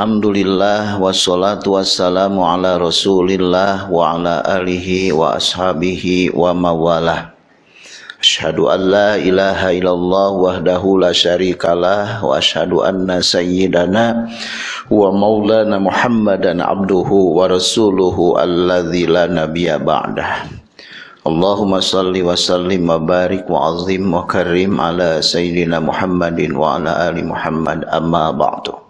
Alhamdulillah wassalatu wassalamu ala rasulillah wa ala alihi wa ashabihi wa mawalah. Ashadu an la ilaha illallah wahdahu la syarikalah wa ashadu anna sayyidana wa maulana muhammadan abduhu wa rasuluhu alladhi la nabiya ba'dah. Allahumma salli wa sallim wa barik wa azim wa karim ala sayyidina muhammadin wa ala ali muhammad amma ba'du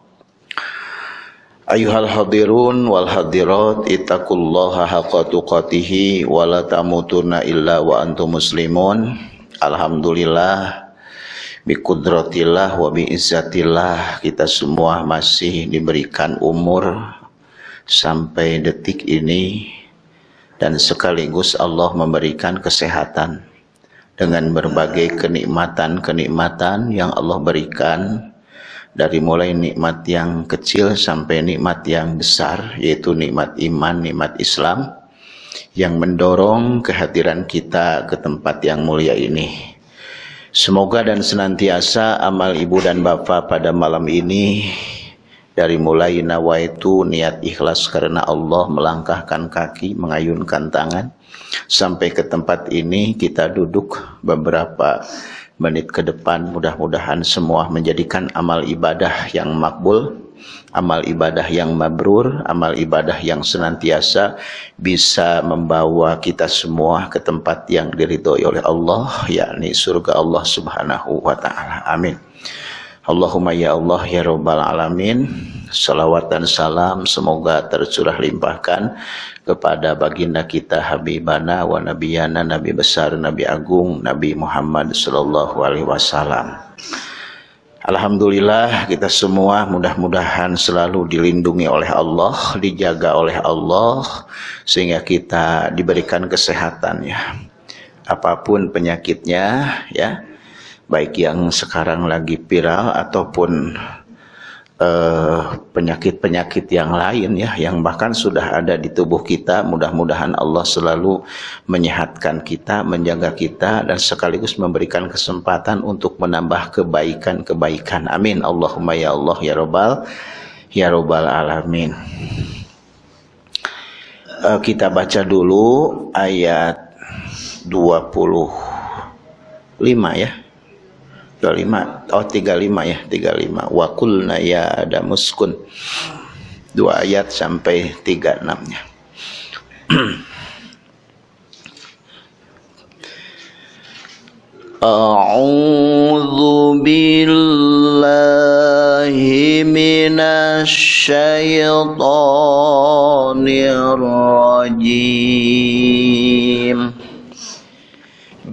Ayuhal hadirun wal hadirat ittaqullaha haqqa tuqatih wa la tamutunna illa wa antum muslimun. Alhamdulillah bi kudratillah wa bi izzatillah kita semua masih diberikan umur sampai detik ini dan sekaligus Allah memberikan kesehatan dengan berbagai kenikmatan-kenikmatan yang Allah berikan dari mulai nikmat yang kecil sampai nikmat yang besar yaitu nikmat iman, nikmat Islam yang mendorong kehadiran kita ke tempat yang mulia ini. Semoga dan senantiasa amal ibu dan bapak pada malam ini dari mulai nawaitu niat ikhlas karena Allah melangkahkan kaki, mengayunkan tangan sampai ke tempat ini kita duduk beberapa menit ke depan mudah-mudahan semua menjadikan amal ibadah yang makbul amal ibadah yang mabrur amal ibadah yang senantiasa bisa membawa kita semua ke tempat yang diridhoi oleh Allah yakni surga Allah Subhanahu wa taala. Amin. Allahumma ya Allah ya rabbal alamin salawat dan salam semoga tercurah limpahkan kepada baginda kita Habibana wa Nabiyana Nabi besar Nabi agung Nabi Muhammad sallallahu alaihi wasallam. Alhamdulillah kita semua mudah-mudahan selalu dilindungi oleh Allah, dijaga oleh Allah sehingga kita diberikan kesehatan ya. Apa pun penyakitnya ya, baik yang sekarang lagi viral ataupun penyakit-penyakit uh, yang lain ya yang bahkan sudah ada di tubuh kita. Mudah-mudahan Allah selalu menyehatkan kita menjaga kita dan sekaligus memberikan kesempatan untuk menambah kebaikan-kebaikan. Amin. Allahumma ya Allah ya Robbal ya Robbal alamin. Uh, kita baca dulu ayat 25 ya 25 oh 35 ya 35 wa qulna ya adam uskun dua ayat sampai 36 nya A'udzu billahi minasy syaithanir rajim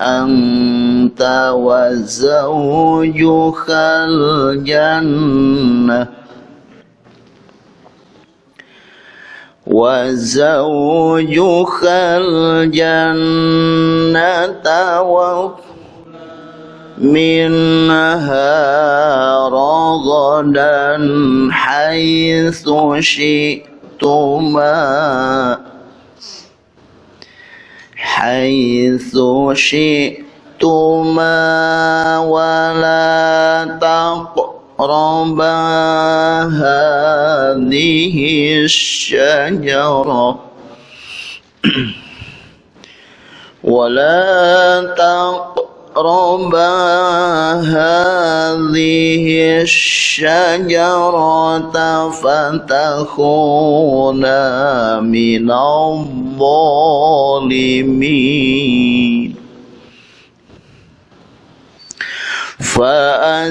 anta wa zawjukal jannah. Wa zawjukal jannata wa minha ragadan حيث شئتما ولا تقربا هذه الشجرة. ولا تقربا هذه الشجرة فتكونا من الظالمين. فأزلهما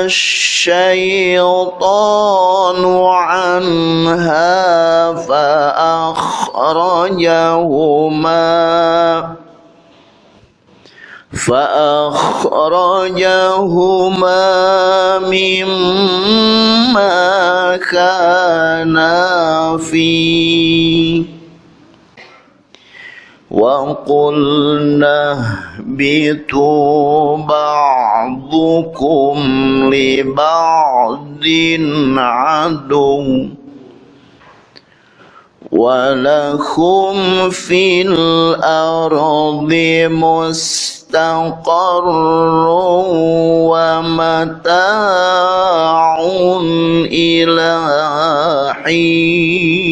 الشيطان عنها فأخرجهما. فأخرجهما مما كانا فيه. وقلنا اهبطوا بعضكم لبعض عدو. ولهم في الأرض مستقر ومتاع إلى حين.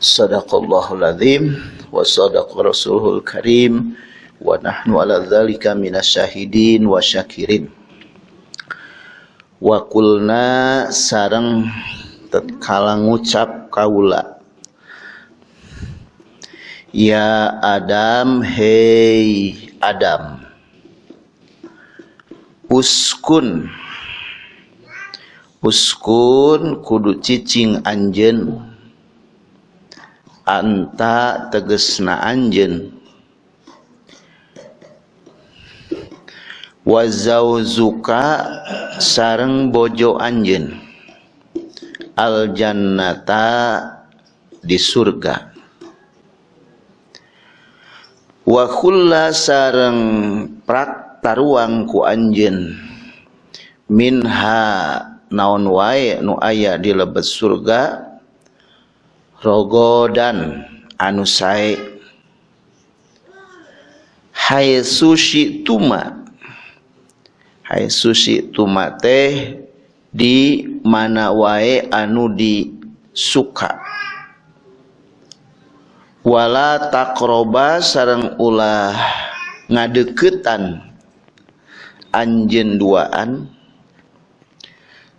صدق الله العظيم وصدق رسوله الكريم ونحن على ذلك من الشاهدين وشاكرين. Syakirin. Wa kulna sareng tatkala ngucap kaula Ya Adam hei Adam Uskun Uskun kudu cicing anjen anta tegesna anjen wa zauzuka sareng bojo anjen al jannata di surga. Wa khulla sareng prak taruang ku anjen minha naon wae nu aya di lebet surga rogodan anu sae. Hai sushi tuma hai sushi tuma teh di mana wae anu di suka. Wala takroba sareng ulah ngadeketan. Anjen duaan.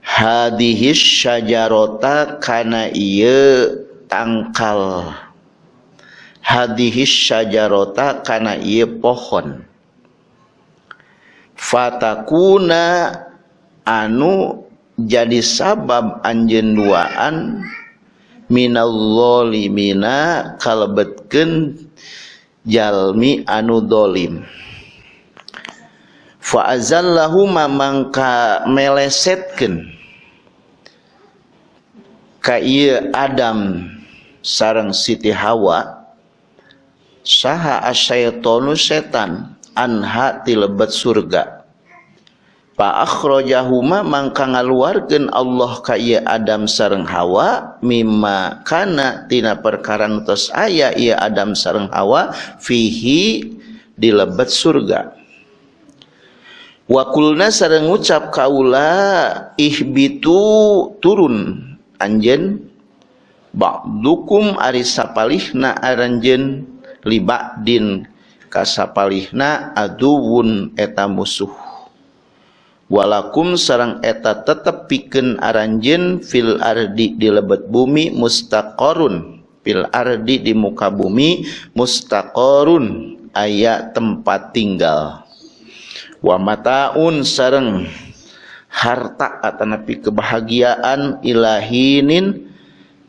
Hadihis syajarota kana ieu tangkal. Hadihis syajarota kana ieu pohon fatakuna anu jadi sabab anjeun duaan minal zalimina kalebetkeun jalmi anu dolim. Fa azallahu mangka melesetkeun ka Adam sarang Siti Hawa saha asyaitonu setan anha ti lebet surga. Fa akhrajahuma mangka ngaluarkeun Allah ka ieu Adam sareng Hawa mimma kana tina perkara tos aya Adam sareng Hawa fihi di lebet surga. Wa kulna sareng ngucap kaula ihbitu turun anjen ba'dukum ari sapalihna aranjeun libadin kasapalihna aduwun eta musuh. Walakum sarang eta tetep pikeun aranjeun fil ardi di lebet bumi mustaqarun fil ardi di muka bumi mustaqarun aya tempat tinggal. Wa mataun sareng harta atau nepi kebahagiaan ilahinin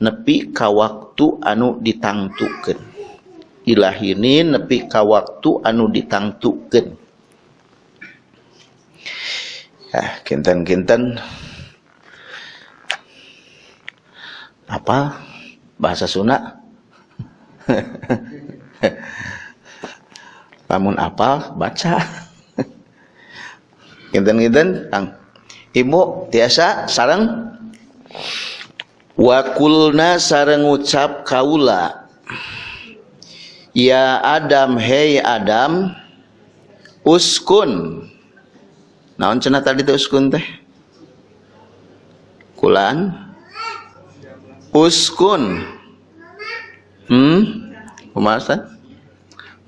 nepi ka waktu anu ditangtukeun ilahinin nepi ka waktu anu ditangtukeun. Ya kinten-kinten. Apa? Bahasa Sunda? Namun apa? Baca. Kinten-kinten kang. Ibu tiasa sarang wakulna sarang ucap kaula ya Adam hei Adam uskun. Naon cenah tadi teh uskun teh? Kulan? Uskun. Hmm? Kumaha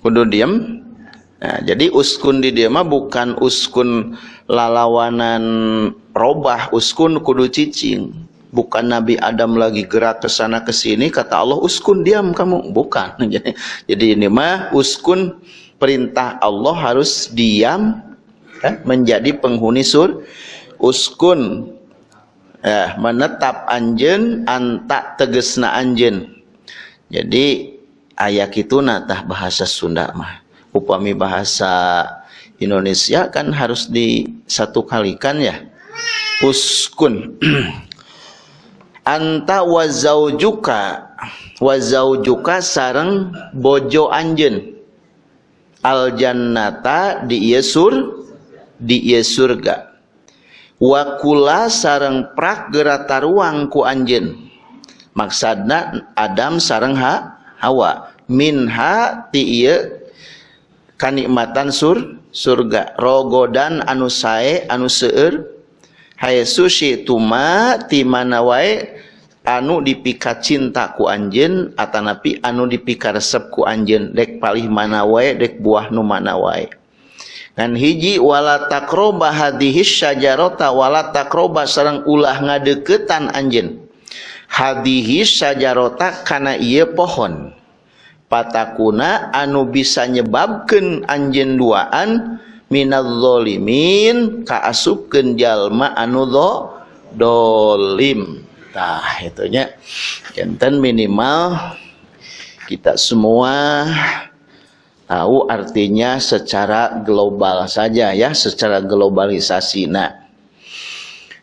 kudu diem? Nah jadi uskun di dia mah bukan uskun lalawanan robah uskun kudu cicing bukan Nabi Adam lagi gerak ke sana ke sini kata Allah uskun diam kamu. Bukan. Jadi ini mah uskun perintah Allah harus diam eh, menjadi penghuni sur uskun. Eh, menetap anjen anta tegesna anjen jadi ayak itu natah bahasa Sunda mah. Upami bahasa Indonesia kan harus di ya. Uskun anta wazaujuka wazaujuka sareng bojo anjen al jannata di yesur di ieu surga. Sareng prak gerata ruang ku anjeun. Maksudna Adam sareng ha Hawa. Minha ti ieu kanikmatan sur surga. Rogodan anu sae anu seueur Hai sushi tuma ti mana wae anu dipika cinta ku anjeun atanapi anu dipika resep ku anjeun. Dek palih mana wae dek buah nu mana wae. Kan hiji wala takroba hadihis syajarota wala takroba sareng ulah ngadeketan anjen hadihis syajarota kana ieu pohon. Patakuna anu bisa nyebabkeun anjen duaan minal zalimin kaasupkeun jalma anu do dolim tah itunya enten minimal kita semua tahu artinya secara global saja ya, secara globalisasi. Nah,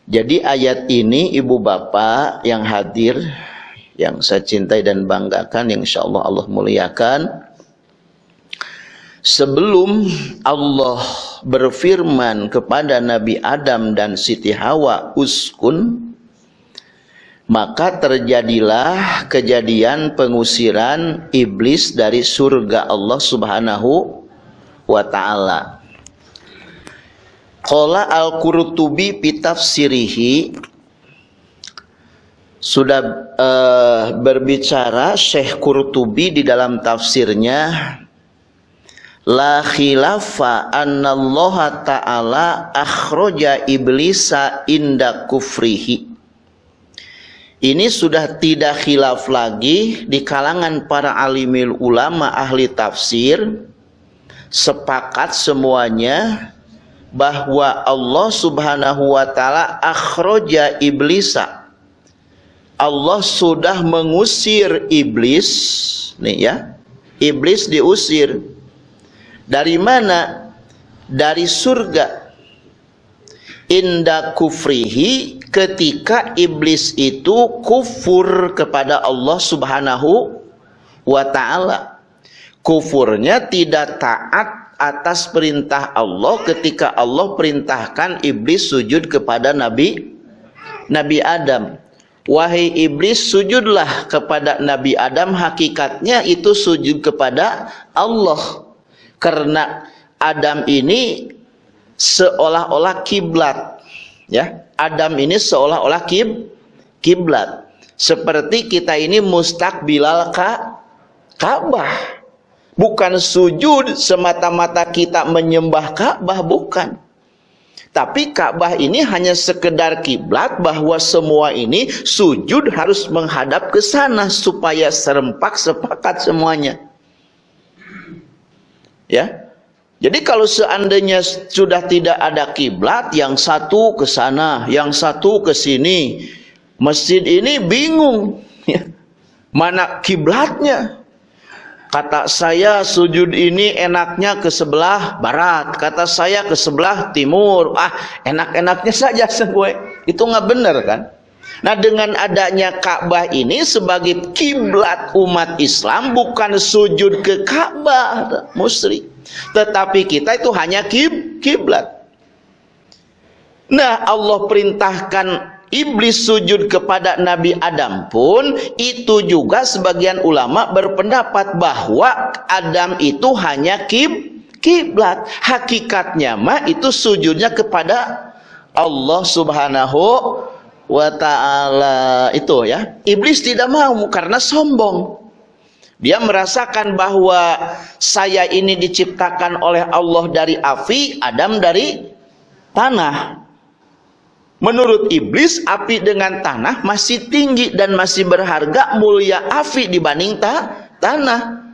jadi ayat ini ibu bapak yang hadir, yang saya cintai dan banggakan, yang insya Allah Allah muliakan. Sebelum Allah berfirman kepada Nabi Adam dan Siti Hawa, uskun, maka terjadilah kejadian pengusiran iblis dari surga Allah Subhanahu wa taala. Qala al-Qurtubi fi tafsirihi sudah uh, berbicara Syekh Qurtubi di dalam tafsirnya la khilafa anna Allah taala akhraja iblisa inda kufrihi. Ini sudah tidak khilaf lagi di kalangan para alimil ulama ahli tafsir. Sepakat semuanya bahwa Allah Subhanahu wa taala akhraja iblisa. Allah sudah mengusir iblis. Nih ya iblis diusir dari mana dari surga inda kufrihi ketika iblis itu kufur kepada Allah Subhanahu wa taala. Kufurnya tidak taat atas perintah Allah ketika Allah perintahkan iblis sujud kepada Nabi Nabi Adam. Wahai iblis sujudlah kepada Nabi Adam hakikatnya itu sujud kepada Allah. Karena Adam ini seolah-olah kiblat ya. Adam ini seolah-olah kib kiblat. Seperti kita ini mustakbilal ka Ka'bah. Bukan sujud semata-mata kita menyembah Ka'bah, bukan. Tapi Ka'bah ini hanya sekedar kiblat bahwa semua ini sujud harus menghadap ke sana supaya serempak sepakat semuanya. Ya. Jadi kalau seandainya sudah tidak ada kiblat, yang satu ke sana, yang satu ke sini, masjid ini bingung. Ya. Mana kiblatnya? Kata saya sujud ini enaknya ke sebelah barat. Kata saya ke sebelah timur. Ah, enak-enaknya saja sebuah. Itu nggak benar kan? Nah dengan adanya Ka'bah ini sebagai kiblat umat Islam bukan sujud ke Ka'bah musyrik. Tetapi kita itu hanya kib kiblat. Nah Allah perintahkan iblis sujud kepada Nabi Adam pun itu juga sebagian ulama berpendapat bahwa Adam itu hanya kib kiblat hakikatnya mah itu sujudnya kepada Allah Subhanahu wa taala itu ya. Iblis tidak mau karena sombong. Dia merasakan bahwa saya ini diciptakan oleh Allah dari api Adam dari tanah. Menurut iblis, api dengan tanah masih tinggi dan masih berharga mulia api dibanding ta tanah.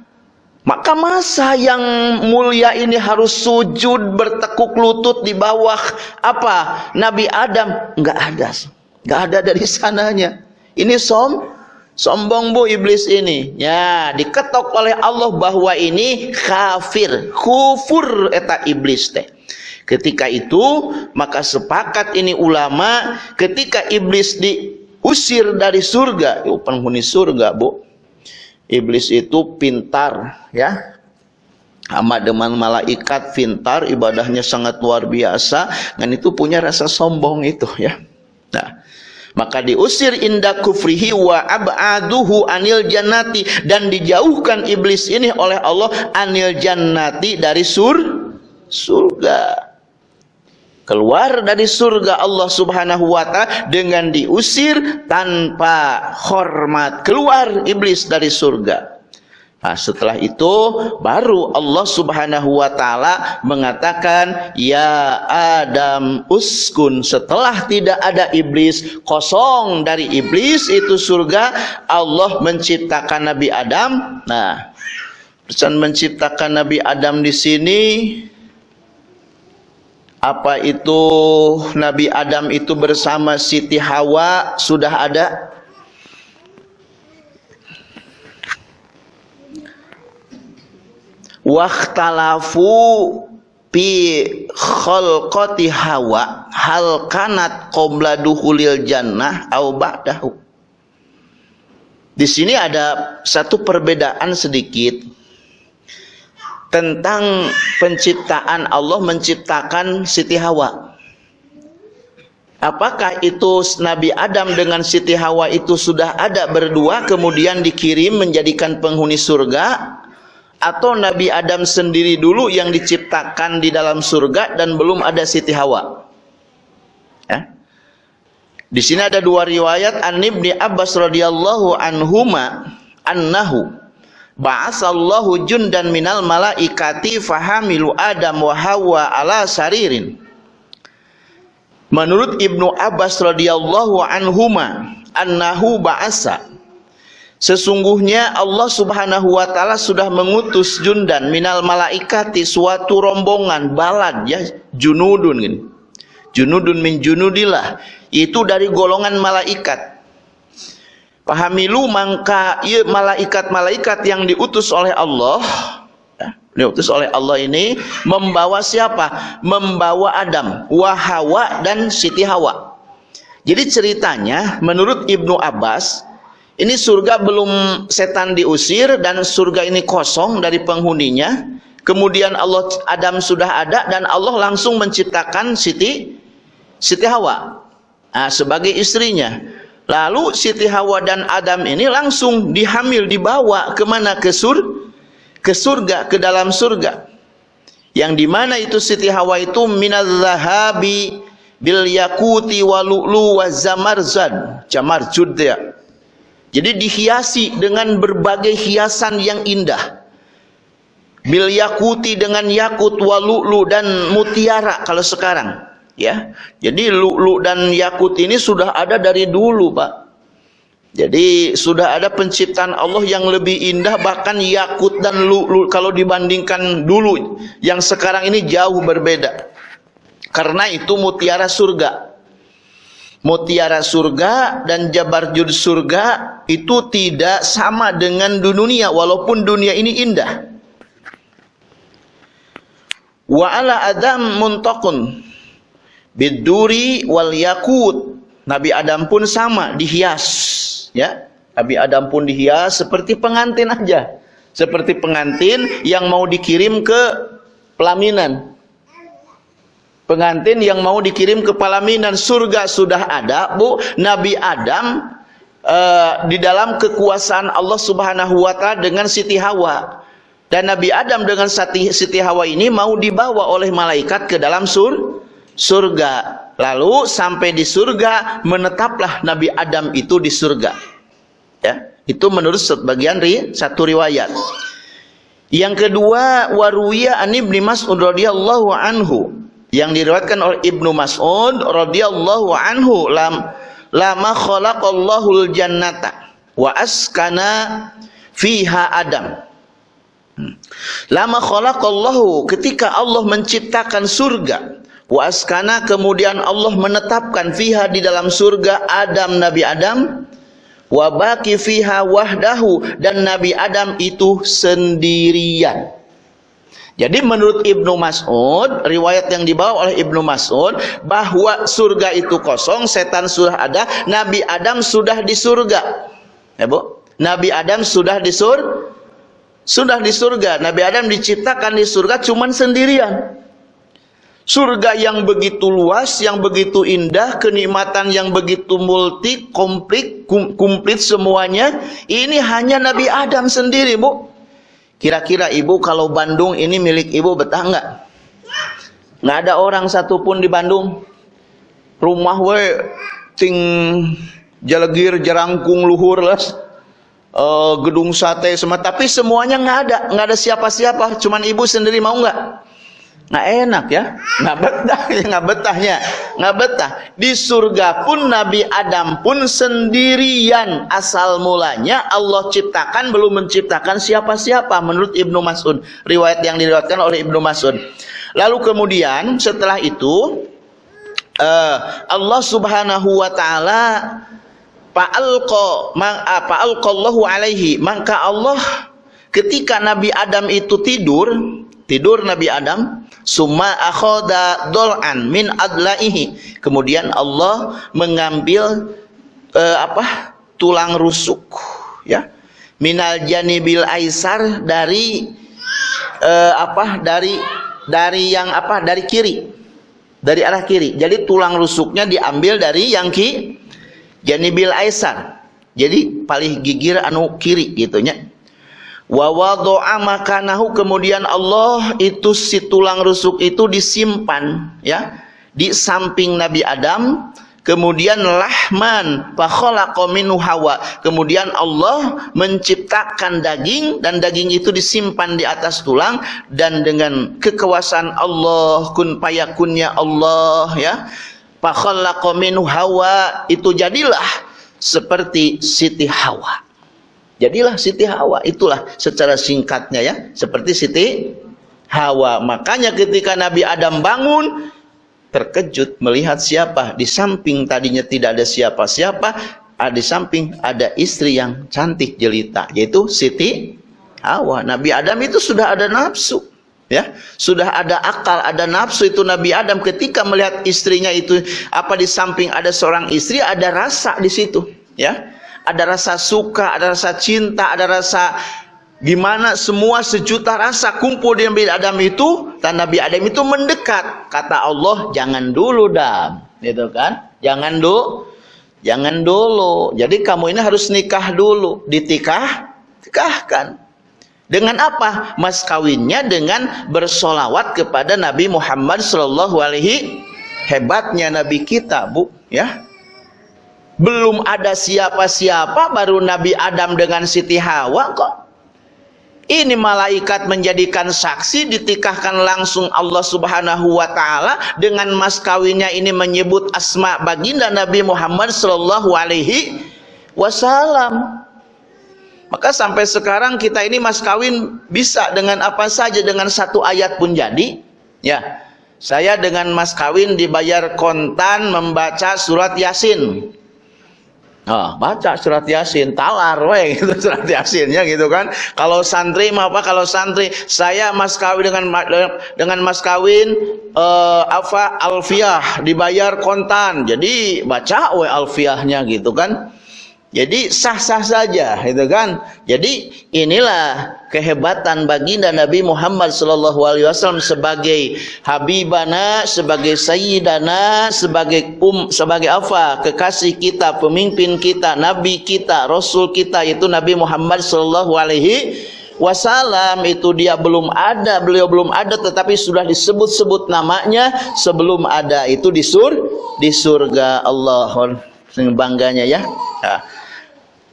Maka masa yang mulia ini harus sujud bertekuk lutut di bawah apa? Nabi Adam. Nggak ada, nggak ada dari sananya. Ini som, sombong bu iblis ini. Ya, diketok oleh Allah bahwa ini kafir, kufur eta iblis teh. Ketika itu maka sepakat ini ulama ketika iblis diusir dari surga, itu penghuni surga, Bu. Iblis itu pintar, ya. Sama dengan malaikat pintar, ibadahnya sangat luar biasa dan itu punya rasa sombong itu, ya. Nah, maka diusir inda kufrihi wa ab'aduhu anil jannati. Dan dijauhkan iblis ini oleh Allah anil jannati dari sur surga. Keluar dari surga Allah Subhanahu wa taala dengan diusir tanpa hormat. Keluar iblis dari surga Nah, setelah itu baru Allah Subhanahu wa taala mengatakan ya Adam uskun. Setelah tidak ada iblis kosong dari iblis itu surga Allah menciptakan Nabi Adam. Nah pesan menciptakan Nabi Adam di sini apa itu Nabi Adam itu bersama Siti Hawa sudah ada Waktalafu pi khalqati hawa hal kanat qabla duhulil jannah au ba'dahu di sini ada satu perbedaan sedikit tentang penciptaan Allah menciptakan Siti Hawa. Apakah itu Nabi Adam dengan Siti Hawa itu sudah ada berdua kemudian dikirim menjadikan penghuni surga atau Nabi Adam sendiri dulu yang diciptakan di dalam surga dan belum ada Siti Hawa? Ya. Di sini ada dua riwayat An Ibni Abbas radhiyallahu anhuma annahu ba'asallahu jundan minal malaikati fahamilu Adam wa Hawa ala saririn Menurut Ibnu Abbas radhiyallahu anhuma annahu ba'asa Sesungguhnya Allah Subhanahu wa taala sudah mengutus jundan minal malaikati suatu rombongan balad ya junudun gini. Junudun min junudillah itu dari golongan malaikat Pahamilu mangka ia malaikat-malaikat yang diutus oleh Allah ya, diutus oleh Allah ini membawa siapa? Membawa Adam, Wahawa dan Siti Hawa. Jadi ceritanya menurut Ibnu Abbas ini surga belum setan diusir dan surga ini kosong dari penghuninya. Kemudian Allah Adam sudah ada dan Allah langsung menciptakan Siti Siti Hawa. Nah, sebagai istrinya. Lalu Siti Hawa dan Adam ini langsung dihamil dibawa ke mana? Ke sur ke surga ke dalam surga. Yang di mana itu Siti Hawa itu? Minal zahabi bil yakuti walu'lu wa zamarzad jamarjud ya jadi dihiasi dengan berbagai hiasan yang indah. Bil yakuti dengan yakut walu'lu dan mutiara kalau sekarang ya. Jadi lu'lu dan yakut ini sudah ada dari dulu Pak. Jadi sudah ada penciptaan Allah yang lebih indah bahkan yakut dan lu'lu kalau dibandingkan dulu yang sekarang ini jauh berbeda. Karena itu mutiara surga. Mutiara surga dan jabarjud surga itu tidak sama dengan dunia walaupun dunia ini indah. Wa ala adam muntakun biduri wal yakut. Nabi Adam pun sama dihias, ya. Nabi Adam pun dihias seperti pengantin aja. Seperti pengantin yang mau dikirim ke pelaminan pengantin yang mau dikirim ke Palaminan surga sudah ada Bu. Nabi Adam uh, di dalam kekuasaan Allah Subhanahu wa taala dengan Siti Hawa. Dan Nabi Adam dengan Siti, Siti Hawa ini mau dibawa oleh malaikat ke dalam sur surga. Lalu sampai di surga menetaplah Nabi Adam itu di surga. Ya itu menurut sebagian ri, satu riwayat. Yang kedua waruwiya an ibni Mas'ud radhiyallahu anhu yang diriwayatkan oleh Ibnu Mas'ud radhiyallahu anhu lam lama khalaqallahu jannata wa askana fiha Adam. Hmm. Lama khalaqallahu ketika Allah menciptakan surga wa askana kemudian Allah menetapkan fiha di dalam surga Adam Nabi Adam wa baqi fiha wahdahu dan Nabi Adam itu sendirian. Jadi menurut Ibnu Mas'ud, riwayat yang dibawa oleh Ibnu Mas'ud bahwa surga itu kosong, setan sudah ada, Nabi Adam sudah di surga. Ya, Bu? Nabi Adam sudah di sur sudah di surga. Nabi Adam diciptakan di surga cuman sendirian. Surga yang begitu luas, yang begitu indah, kenikmatan yang begitu multi, komplit, komplit semuanya, ini hanya Nabi Adam sendiri, Bu. Kira-kira ibu kalau Bandung ini milik ibu betah nggak? Nggak ada orang satupun di Bandung. Rumah we ting jalegir jerangkung luhur las. Uh, gedung sate semua tapi semuanya nggak ada nggak ada siapa-siapa cuman ibu sendiri mau nggak nggak enak ya. Nggak betah ya nggak betahnya. Nggak betah. Di surga pun Nabi Adam pun sendirian. Asal mulanya Allah ciptakan belum menciptakan siapa-siapa menurut Ibnu Mas'ud. Riwayat yang diriwayatkan oleh Ibnu Mas'ud. Lalu kemudian setelah itu uh, Allah Subhanahu wa taala fa'alqa fa'alqallahu alaihi. Maka Allah ketika Nabi Adam itu tidur tidur Nabi Adam Summa akhoda dol'an min adlaihi. Kemudian Allah mengambil uh, apa? tulang rusuk ya. Minal janibil aisar dari uh, apa? dari dari yang apa? dari kiri. Dari arah kiri. Jadi tulang rusuknya diambil dari yang ki janibil aisar. Jadi paling gigir anu kiri gitu nya wa wada'a makanahu kemudian Allah itu si tulang rusuk itu disimpan ya di samping Nabi Adam. Kemudian lahman fa khalaqa minhu hawa. Kemudian Allah menciptakan daging dan daging itu disimpan di atas tulang dan dengan kekuasaan Allah kun payakunnya Allah ya fa khalaqa minhu hawa. Itu jadilah seperti Siti Hawa Jadilah Siti Hawa. Itulah secara singkatnya ya. Seperti Siti Hawa. Makanya ketika Nabi Adam bangun, terkejut melihat siapa. Di samping tadinya tidak ada siapa-siapa, di samping ada istri yang cantik jelita. Yaitu Siti Hawa. Nabi Adam itu sudah ada nafsu. Ya, sudah ada akal, ada nafsu itu Nabi Adam ketika melihat istrinya itu apa di samping ada seorang istri ada rasa di situ, ya ada rasa suka, ada rasa cinta, ada rasa Gimana semua sejuta rasa kumpul di Nabi Adam itu dan Nabi Adam itu mendekat. Kata Allah, jangan dulu dam. Gitu kan? Jangan dulu. Jangan dulu. Jadi kamu ini harus nikah dulu. Ditikah, tikahkan. Dengan apa? Mas kawinnya dengan bersolawat kepada Nabi Muhammad Sallallahu Alaihi hebatnya Nabi kita, bu, ya. Belum ada siapa-siapa, baru Nabi Adam dengan Siti Hawa kok ini malaikat menjadikan saksi ditikahkan langsung Allah Subhanahu wa taala dengan mas kawinnya ini menyebut asma baginda Nabi Muhammad sallallahu alaihi wasallam. Maka sampai sekarang kita ini mas kawin bisa dengan apa saja dengan satu ayat pun jadi. Ya. Saya dengan mas kawin dibayar kontan membaca surat Yasin. Oh, baca surat Yasin, talar we gitu surat Yasinnya gitu kan. Kalau santri mah apa kalau santri saya mas kawin dengan dengan mas kawin uh, apa alfiah dibayar kontan. Jadi baca we alfiahnya gitu kan. Jadi sah-sah saja, itu kan? Jadi inilah kehebatan baginda Nabi Muhammad wasallam sebagai habibana, sebagai sayyidana, sebagai um sebagai apa? Kekasih kita, pemimpin kita, nabi kita, rasul kita yaitu Nabi Muhammad sallallahu alaihi itu dia belum ada, beliau belum ada tetapi sudah disebut-sebut namanya sebelum ada itu di sur di surga Allah. Bangganya ya. Nah.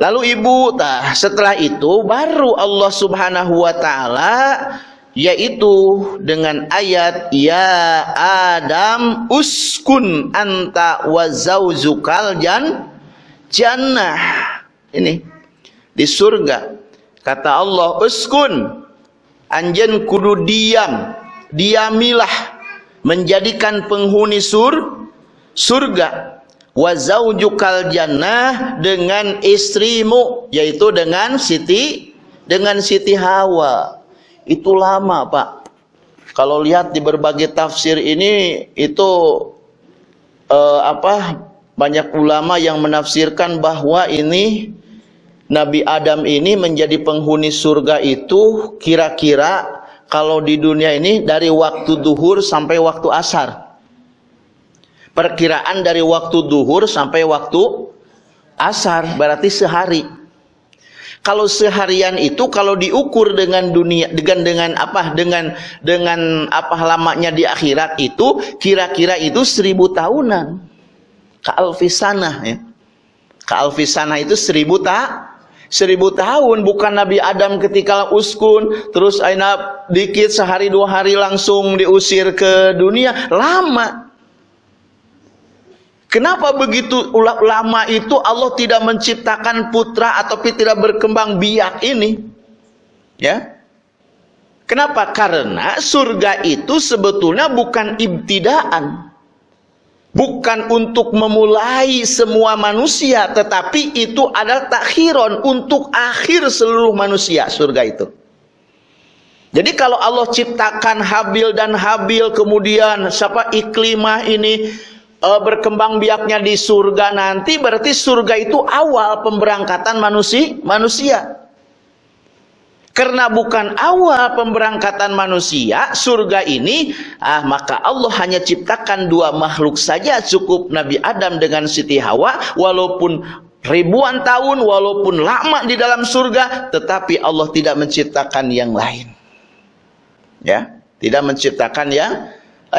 Lalu ibu, tah setelah itu baru Allah Subhanahu wa taala yaitu dengan ayat ya Adam uskun anta wa zaujukal jan jannah. Ini di surga. Kata Allah, uskun anjen kudu diam, diamilah menjadikan penghuni sur surga wa zaujukal jannah dengan istrimu yaitu dengan Siti dengan Siti Hawa. Itu lama Pak. Kalau lihat di berbagai tafsir ini itu eh, apa banyak ulama yang menafsirkan bahwa ini Nabi Adam ini menjadi penghuni surga itu kira-kira kalau di dunia ini dari waktu duhur sampai waktu asar perkiraan dari waktu duhur sampai waktu asar berarti sehari. Kalau seharian itu kalau diukur dengan dunia dengan dengan apa dengan dengan apa lamanya di akhirat itu kira-kira itu seribu tahunan. Kaalfisana ya. Kaalfisana itu seribu tak seribu tahun. Bukan Nabi Adam ketika uskun terus aina dikit sehari dua hari langsung diusir ke dunia. Lama Kenapa begitu lama itu Allah tidak menciptakan putra atau tidak berkembang biak ini? Ya. Kenapa? Karena surga itu sebetulnya bukan ibtidaan. Bukan untuk memulai semua manusia, tetapi itu adalah takhiron untuk akhir seluruh manusia surga itu. Jadi kalau Allah ciptakan Habil dan Habil kemudian siapa iklimah ini uh, berkembang biaknya di surga nanti berarti surga itu awal pemberangkatan manusia manusia. Karena bukan awal pemberangkatan manusia surga ini ah maka Allah hanya ciptakan dua makhluk saja cukup Nabi Adam dengan Siti Hawa walaupun ribuan tahun walaupun lama di dalam surga tetapi Allah tidak menciptakan yang lain. Ya tidak menciptakan yang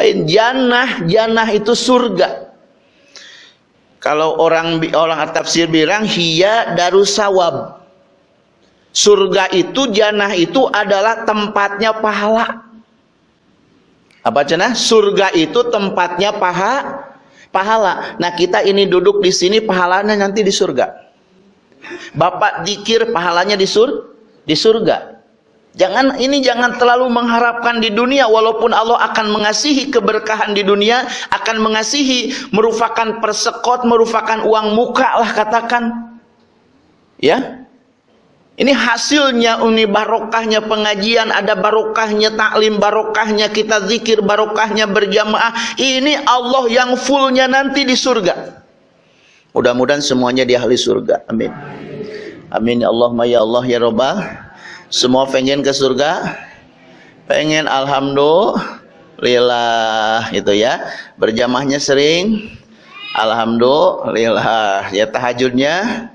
jannah jannah itu surga. Kalau orang orang tafsir bilang hiya darusawab. Surga itu jannah itu adalah tempatnya pahala. Apa cenah surga itu tempatnya paha pahala. Nah kita ini duduk di sini pahalanya nanti di surga. Bapak dikir pahalanya di sur di surga Jangan ini jangan terlalu mengharapkan di dunia walaupun Allah akan mengasihi keberkahan di dunia, akan mengasihi merupakan persekot, merupakan uang muka lah katakan. Ya. Ini hasilnya ini barokahnya pengajian, ada barokahnya taklim, barokahnya kita zikir, barokahnya berjamaah. Ini Allah yang fullnya nanti di surga. Mudah-mudahan semuanya di ahli surga. Amin. Amin ya Allah ya Allah ya Rabbah Semua pengen ke surga? Pengen alhamdulillah gitu ya. Berjamahnya sering? Alhamdulillah. Ya tahajudnya?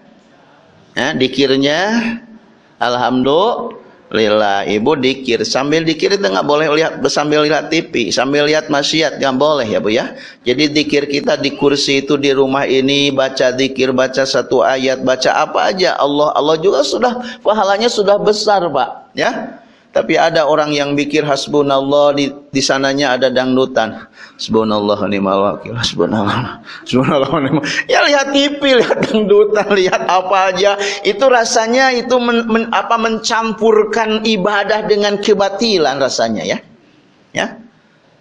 Ya, dikirnya? Alhamdulillah Lila ibu dikir. Sambil dikir itu nggak boleh lihat sambil lihat TV sambil lihat maksiat nggak boleh ya bu ya? Jadi dikir kita di kursi itu di rumah ini baca dikir baca satu ayat baca apa aja. Allah Allah juga sudah pahalanya sudah besar pak ya tapi ada orang yang pikir hasbunallah di di sananya ada dangdutan. Hasbunallah ni'mal wakil. Hasbunallah. Hasbunallah ni'mal. Ya lihat TV, lihat dangdutan, lihat apa aja. Itu rasanya itu men, men, apa mencampurkan ibadah dengan kebatilan rasanya ya. Ya.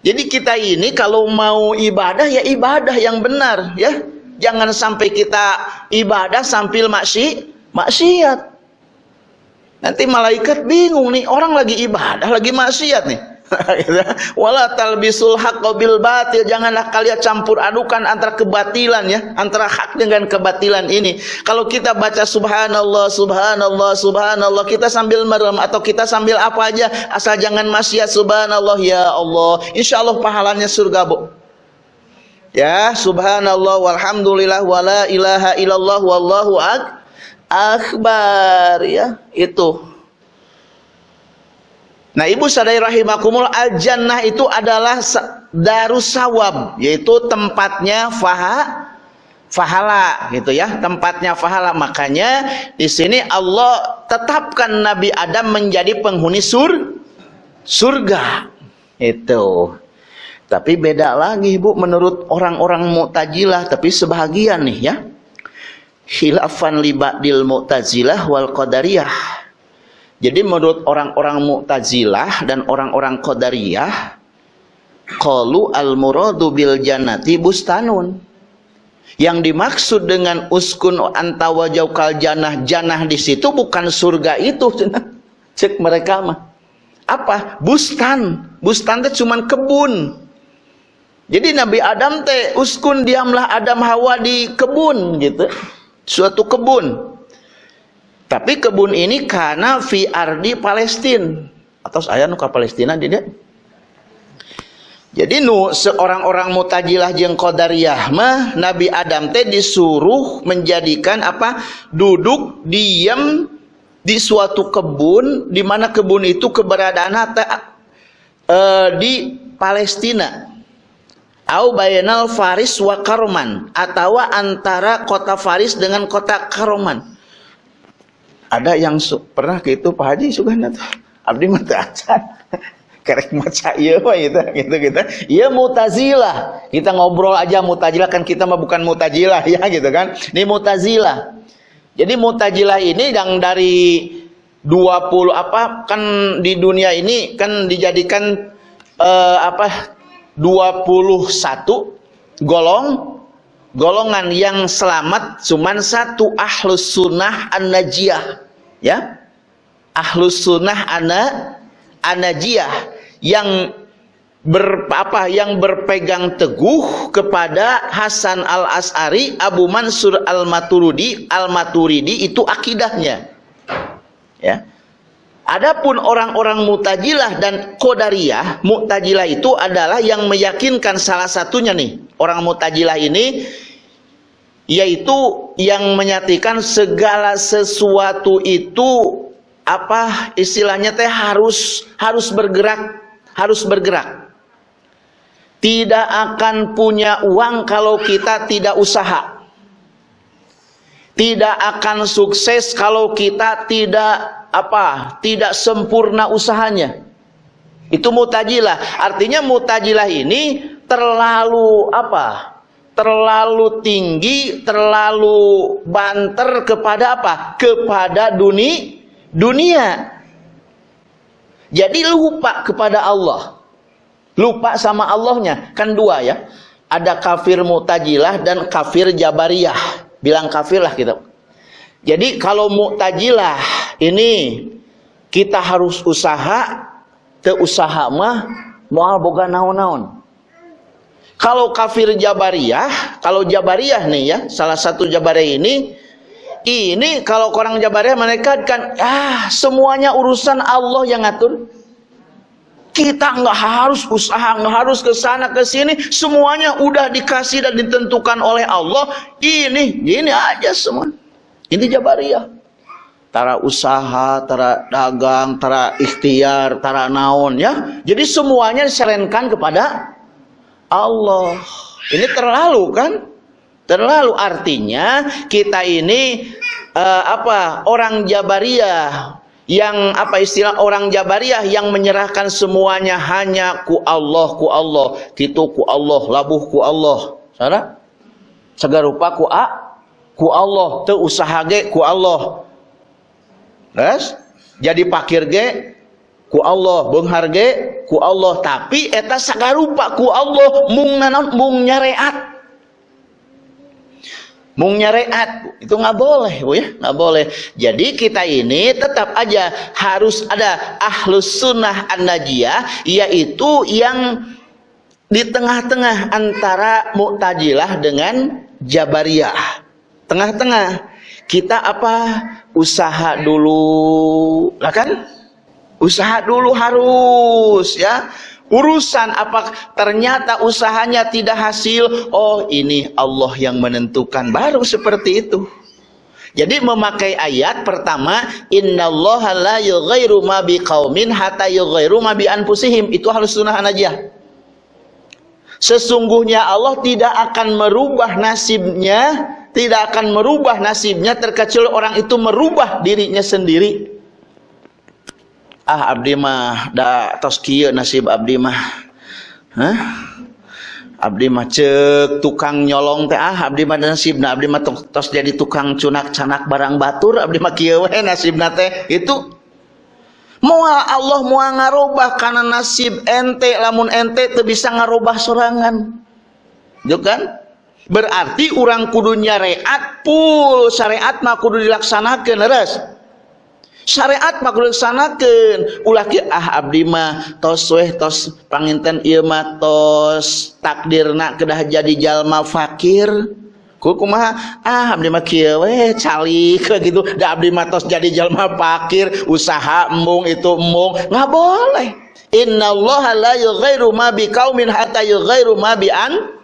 Jadi kita ini kalau mau ibadah ya ibadah yang benar ya. Jangan sampai kita ibadah sambil maksi maksiat. Nanti malaikat bingung nih, orang lagi ibadah, lagi maksiat nih. Wala talbisul haqqo bil batil. Janganlah kalian campur adukan antara kebatilan ya, antara hak dengan kebatilan ini. Kalau kita baca subhanallah, subhanallah, subhanallah, kita sambil merem atau kita sambil apa aja, asal jangan maksiat subhanallah ya Allah. Insyaallah pahalanya surga, Bu. Ya, subhanallah walhamdulillah wala ilaha illallah wallahu akbar akbar ya. Itu. Nah ibu sadai rahimakumul al itu adalah darussawab yaitu tempatnya faha fahala gitu ya. Tempatnya fahala. Makanya di sini Allah tetapkan Nabi Adam menjadi penghuni sur surga. Itu. Tapi beda lagi ibu menurut orang-orang Mu'tazilah tapi sebahagian nih ya khilafan libadil mu'tazilah wal qadariyah. Jadi menurut orang-orang mu'tazilah dan orang-orang qadariyah, qalu al muradu bil jannati bustanun. Yang dimaksud dengan uskun anta wajaukal janah janah di situ bukan surga itu. Cek mereka mah. Apa? Bustan. Bustan itu cuma kebun. Jadi Nabi Adam teh uskun diamlah Adam Hawa di kebun gitu suatu kebun. Tapi kebun ini karena fi ardi Palestina atau saya nuka Palestina tidak. Jadi nu seorang orang mutajilah jeng qadariyah mah Nabi Adam teh disuruh menjadikan apa? duduk diam di suatu kebun di mana kebun itu keberadaan uh, di Palestina au bayanal Faris wa Karoman atau antara kota Faris dengan kota Karoman ada yang pernah itu Pak Haji suka tuh? Abdi mata acan kerek maca iya itu gitu gitu iya mutazilah. Kita ngobrol aja mutazilah kan kita mah bukan mutazilah ya gitu kan. Ini mutazilah. Jadi mutazilah ini yang dari 20 apa kan di dunia ini kan dijadikan uh, apa 21 golong golongan yang selamat cuman satu ahlus sunnah an-najiyah ya. Ahlus sunnah ana an-najiyah yang ber, apa yang berpegang teguh kepada Hasan al-As'ari Abu Mansur al-Maturidi al-Maturidi itu akidahnya ya Adapun orang-orang Mu'tazilah dan Qadariyah, Mu'tazilah itu adalah yang meyakinkan salah satunya nih. Orang Mu'tazilah ini yaitu yang menyatakan segala sesuatu itu apa istilahnya teh harus harus bergerak, harus bergerak. Tidak akan punya uang kalau kita tidak usaha. Tidak akan sukses kalau kita tidak apa? Tidak sempurna usahanya. Itu mutajilah. Artinya mutajilah ini terlalu apa? Terlalu tinggi terlalu banter kepada apa? Kepada dunia dunia. Jadi lupa kepada Allah. Lupa sama Allahnya. Kan dua ya. Ada kafir mutajilah dan kafir jabariyah. Bilang kafir lah kita. Jadi kalau mu'tajilah ini kita harus usaha, ke usaha mah moal boga naon-naon. Kalau kafir Jabariyah, kalau Jabariyah nih ya, salah satu Jabariyah ini ini kalau orang Jabariyah mereka kan ah semuanya urusan Allah yang ngatur. Kita nggak harus usaha, nggak harus ke sana ke sini, semuanya udah dikasih dan ditentukan oleh Allah. Ini, ini aja semua. Ini Jabariyah. Tara usaha, tara dagang, tara ikhtiar, tara naon ya. Jadi semuanya diserenkan kepada Allah. Ini terlalu kan? Terlalu artinya kita ini uh, apa? Orang Jabariyah yang apa istilah orang Jabariyah yang menyerahkan semuanya hanya ku Allah ku Allah gitu ku Allah labuh ku Allah sana segarupa ku a ku Allah teu usaha ku Allah Res? jadi pakir ge ku Allah beunghar ge ku Allah tapi eta sagarupa ku Allah mung nanon mung nyareat Mung nyareat itu nggak boleh, bu ya, nggak boleh. Jadi kita ini tetap aja harus ada ahlus sunnah an najiyah, yaitu yang di tengah-tengah antara Mu'tajilah dengan Jabariyah. Tengah-tengah. Kita apa? Usaha dulu. Lah kan? Usaha dulu harus ya. Urusan apa? Ternyata usahanya tidak hasil. Oh ini Allah yang menentukan. Baru seperti itu. Jadi memakai ayat pertama innallaha la yughairu ma biqaumin hatta yughairu ma bi anfusihim itu harus sunnah aja sesungguhnya Allah tidak akan merubah nasibnya tidak akan merubah nasibnya. Terkecuali orang itu merubah dirinya sendiri. Ah abdi mah da tos kieu nasib abdi mah. Hah? Abdi mah cek tukang nyolong teh. Ah abdi mah nasibna abdi mah tos jadi tukang cunak canak barang batur. Abdi mah kieu we nasibna teh. Itu. Moal Allah mau ngarobah karena nasib ente lamun ente teu bisa ngarobah sorangan. Yo kan? Berarti orang kudu nyareat pul syariat mah kudu dilaksanakeun leres. Syariat maksanaken ulah ah Abdi mah tos weh tos panginten ieu mah tos takdirna kedah jadi jalma fakir. Ku kumaha ah abdi mah kieu we calik gitu. Da abdi mah tos jadi jalma fakir usaha embung itu embung. Nggak boleh. Innallaha la yughairu ma biqaumin hatta yughairu ma bi an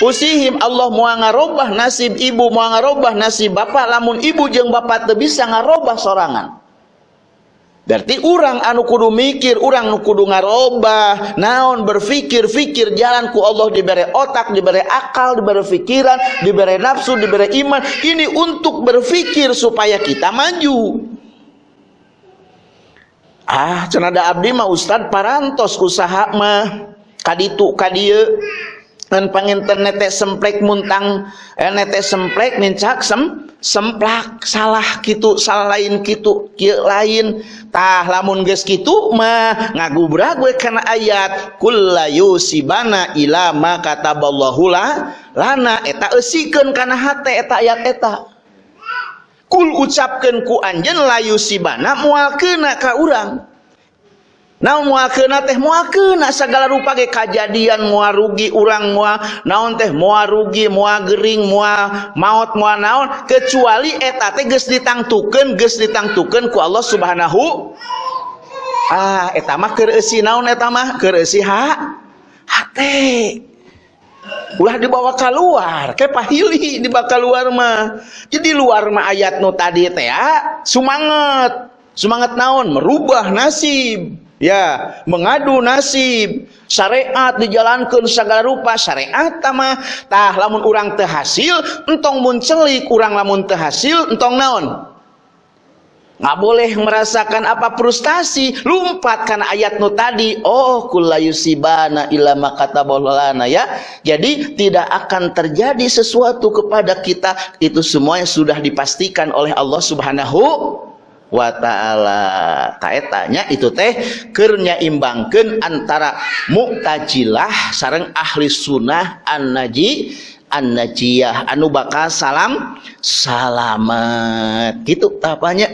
Usihim Allah mau ngarobah nasib ibu mau ngarobah nasib bapak. Lamun ibu jeung bapak teu bisa ngarobah sorangan. Berarti orang anu kudu mikir, orang anu kudu ngarobah, naon berfikir, fikir jalan ku Allah diberi otak, diberi akal, diberi pikiran, diberi nafsu, diberi iman. Ini untuk berfikir supaya kita maju. Ah, cenada abdi mah Ustad parantos usaha mah. Kaditu kadieu dan panginten nete semplek muntang eh, nete semplek mincak sem semplak salah gitu salah lain gitu kieu lain. Tah lamun geus kitu mah ngagubrag we kana ayat kullu yusibana ila ma kataballahu la lana. Eta eusikeun kana hate eta ayat eta. Kul ucapkeun ku anjeun la yusibana moal keuna ka urang naon moal keuna teh moal keuna sagala rupa ge kajadian moal rugi urang moal naon teh moal rugi moal gering moal maut moal naon. Kecuali eta teh geus ditangtukeun geus ditangtukeun ku Allah Subhanahu ah eta mah keur eusi naon eta mah? Keur eusi ha? Hate ulah dibawa keluar kayak pahili dibawa keluar mah. Jadi luar mah ayat nu tadi teh ya semangat semangat naon? Merubah nasib ya mengadu nasib syariat dijalankan segala rupa syariat tamah tah lamun urang terhasil entong muncelik kurang lamun terhasil entong naon? Nggak boleh merasakan apa frustasi. Lumpat karena ayat nu tadi. Oh kullayusibana ilama kata bolana ya. Jadi tidak akan terjadi sesuatu kepada kita. Itu semuanya sudah dipastikan oleh Allah subhanahu wa ta'ala. Taetanya itu teh kernya imbangkan antara mu'tajilah sarang ahli sunnah an-naji an-najiyah. Anu bakal salam salamat gitu tapanya.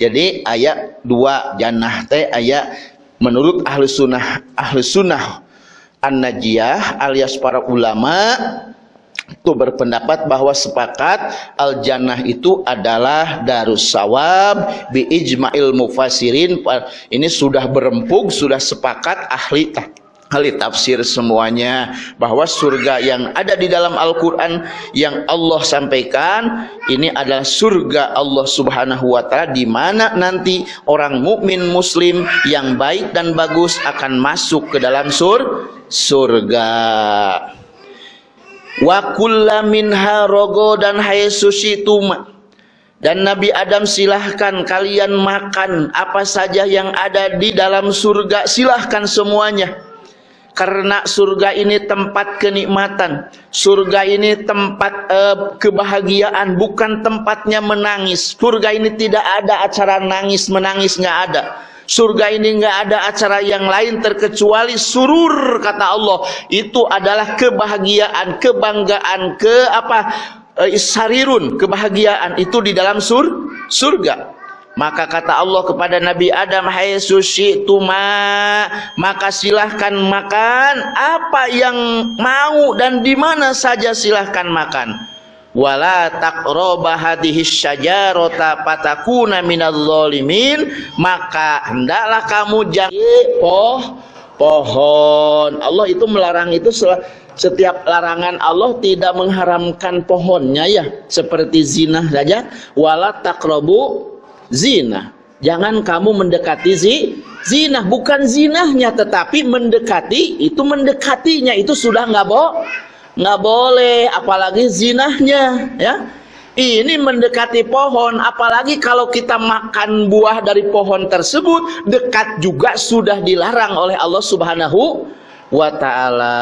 Jadi ayat dua jannah teh ayat menurut ahli sunnah ahli sunnah an-najiyah alias para ulama itu berpendapat bahwa sepakat al jannah itu adalah darus sawab bi ijma'il mufasirin. Ini sudah berempuk sudah sepakat ahli ahli tafsir semuanya bahwa surga yang ada di dalam Al-Qur'an yang Allah sampaikan ini adalah surga Allah Subhanahu wa taala di mana nanti orang mukmin muslim yang baik dan bagus akan masuk ke dalam sur surga wa kullaminha rogo dan hayesusituma dan Nabi Adam silahkan kalian makan apa saja yang ada di dalam surga silahkan semuanya. Karena surga ini tempat kenikmatan. Surga ini tempat uh, kebahagiaan bukan tempatnya menangis. Surga ini tidak ada acara nangis menangis nggak ada surga ini nggak ada acara yang lain terkecuali surur kata Allah. Itu adalah kebahagiaan kerbanggaan ke apa? Sarirun kebahagiaan. Itu di dalam sur surga. Maka kata Allah kepada Nabi Adam, Hai sushi tuma, maka silahkan makan. Apa yang mau dan di mana saja silahkan makan. Wala taqroba hadhihi syajarata patakuna minal zalimin, maka hendaklah kamu jangan poh pohon. Allah itu melarang itu setiap larangan Allah tidak mengharamkan pohonnya ya, seperti zina saja. Wala taqrabu zina. Jangan kamu mendekati zi, zina, bukan zinahnya tetapi mendekati itu mendekatinya itu sudah nggak bo, nggak boleh, apalagi zinahnya, ya. Ini mendekati pohon, apalagi kalau kita makan buah dari pohon tersebut, dekat juga sudah dilarang oleh Allah Subhanahu wa taala.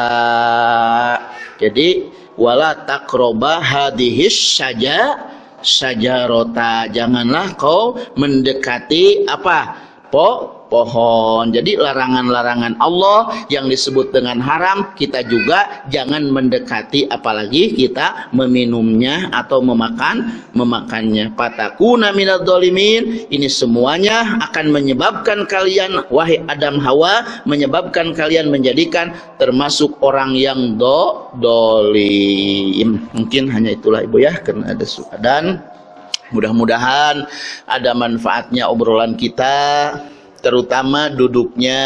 Jadi wala takroba hadihis saja sajarota janganlah kau mendekati apa po pohon. Jadi larangan-larangan Allah yang disebut dengan haram kita juga jangan mendekati apalagi kita meminumnya atau memakan memakannya. Patakuna minal dolimin ini semuanya akan menyebabkan kalian wahai Adam Hawa menyebabkan kalian menjadikan termasuk orang yang do dolim. Mungkin hanya itulah ibu ya karena ada dan mudah-mudahan ada manfaatnya obrolan kita terutama duduknya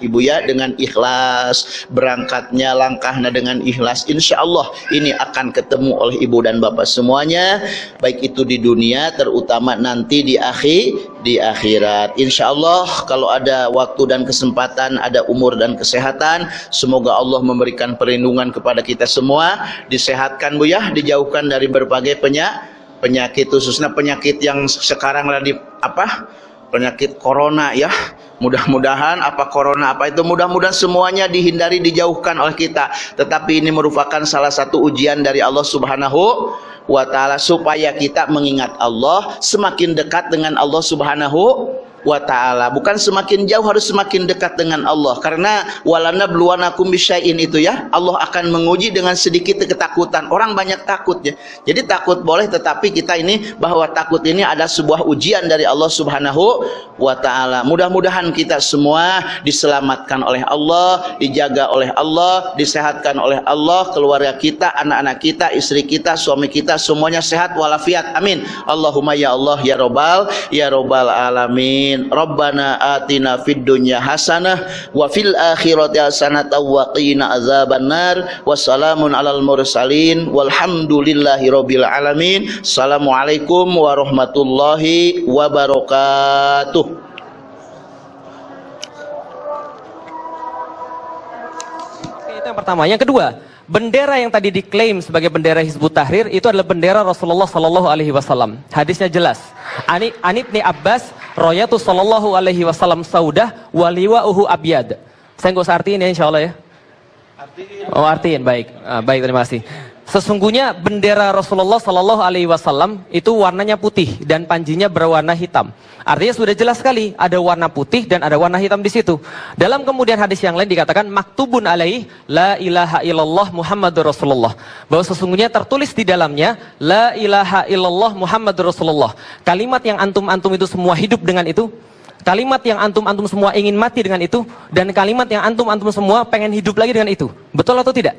ibu ya dengan ikhlas berangkatnya langkahnya dengan ikhlas. Insya Allah ini akan ketemu oleh ibu dan bapak semuanya baik itu di dunia terutama nanti di akhir di akhirat. Insya Allah kalau ada waktu dan kesempatan ada umur dan kesehatan semoga Allah memberikan perlindungan kepada kita semua. Disehatkan bu ya dijauhkan dari berbagai penyakit penyakit khususnya penyakit yang sekarang lagi apa penyakit corona ya. Mudah-mudahan apa corona apa itu mudah-mudahan semuanya dihindari dijauhkan oleh kita. Tetapi ini merupakan salah satu ujian dari Allah subhanahu wa ta'ala supaya kita mengingat Allah semakin dekat dengan Allah subhanahu wa taala. Bukan semakin jauh harus semakin dekat dengan Allah. Karena walana bluwanakum bisyai'in itu ya, Allah akan menguji dengan sedikit ketakutan. Orang banyak takut ya. Jadi takut boleh tetapi kita ini bahwa takut ini ada sebuah ujian dari Allah Subhanahu wa taala. Mudah-mudahan kita semua diselamatkan oleh Allah, dijaga oleh Allah, disehatkan oleh Allah, keluarga kita, anak-anak kita, istri kita, suami kita semuanya sehat walafiat. Amin. Allahumma ya Allah ya Robbal ya Robbal alamin. Alamin. Rabbana atina fid dunya hasanah wa fil akhirati hasanah wa qina azaban nar. Wassalamun alal mursalin. Walhamdulillahi rabbil alamin. Assalamualaikum warahmatullahi wabarakatuh. Itu yang pertama. Yang kedua Bendera yang tadi diklaim sebagai bendera Hizbut Tahrir itu adalah bendera Rasulullah Sallallahu Alaihi Wasallam. Hadisnya jelas. Ani Anibni Abbas royatu Sallallahu Alaihi Wasallam saudah waliwa uhu abyad. Saya nggak usah artiin ya Insya Allah ya. Oh artiin baik, ah, baik terima kasih. Sesungguhnya bendera Rasulullah Sallallahu Alaihi Wasallam itu warnanya putih dan panjinya berwarna hitam. Artinya sudah jelas sekali ada warna putih dan ada warna hitam di situ. Dalam kemudian hadis yang lain dikatakan maktubun alaih la ilaha illallah Muhammadur Rasulullah. Bahwa sesungguhnya tertulis di dalamnya la ilaha illallah Muhammadur Rasulullah. Kalimat yang antum-antum itu semua hidup dengan itu. Kalimat yang antum-antum semua ingin mati dengan itu dan kalimat yang antum-antum semua pengen hidup lagi dengan itu. Betul atau tidak?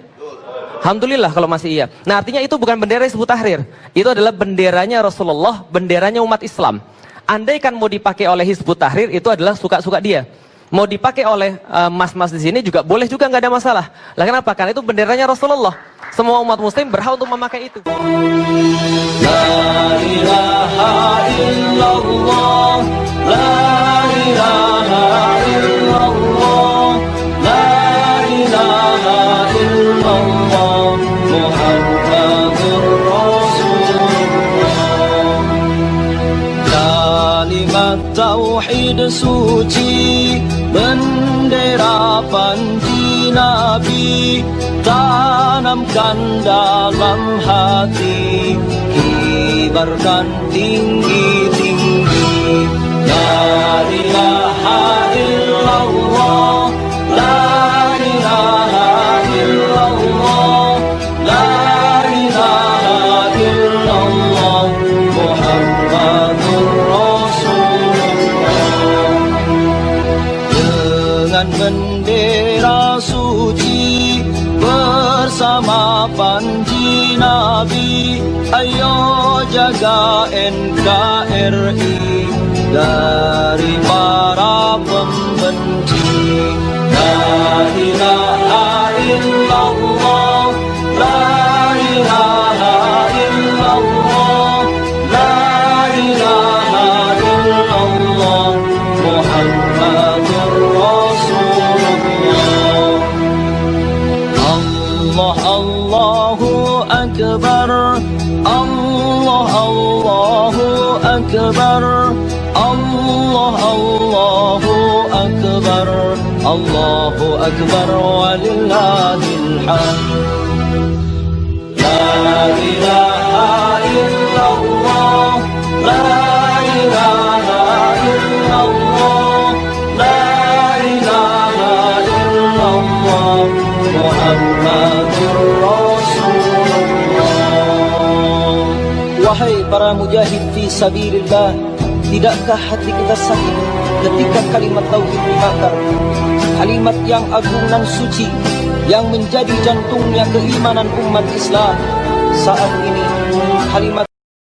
Alhamdulillah kalau masih iya. Nah artinya itu bukan bendera Hizbut Tahrir. Itu adalah benderanya Rasulullah, benderanya umat Islam. Andai kan mau dipakai oleh Hizbut Tahrir itu adalah suka-suka dia. Mau dipakai oleh eh, mas-mas di sini juga boleh juga nggak ada masalah. Lah kenapa? Karena itu benderanya Rasulullah. Semua umat muslim berhak untuk memakai itu. La ilaha illallah La ilaha illallah tauhid suci Bendera panji Nabi Tanamkan dalam hati Kibarkan tinggi-tinggi. La ilaha illallah ayo jaga NKRI dari para pembenci. La mujahid fi sabilillah Tidakkah hati kita sakit ketika kalimat tauhid dibakar? Kalimat yang agung dan suci Yang menjadi jantungnya keimanan umat Islam. Saat ini kalimat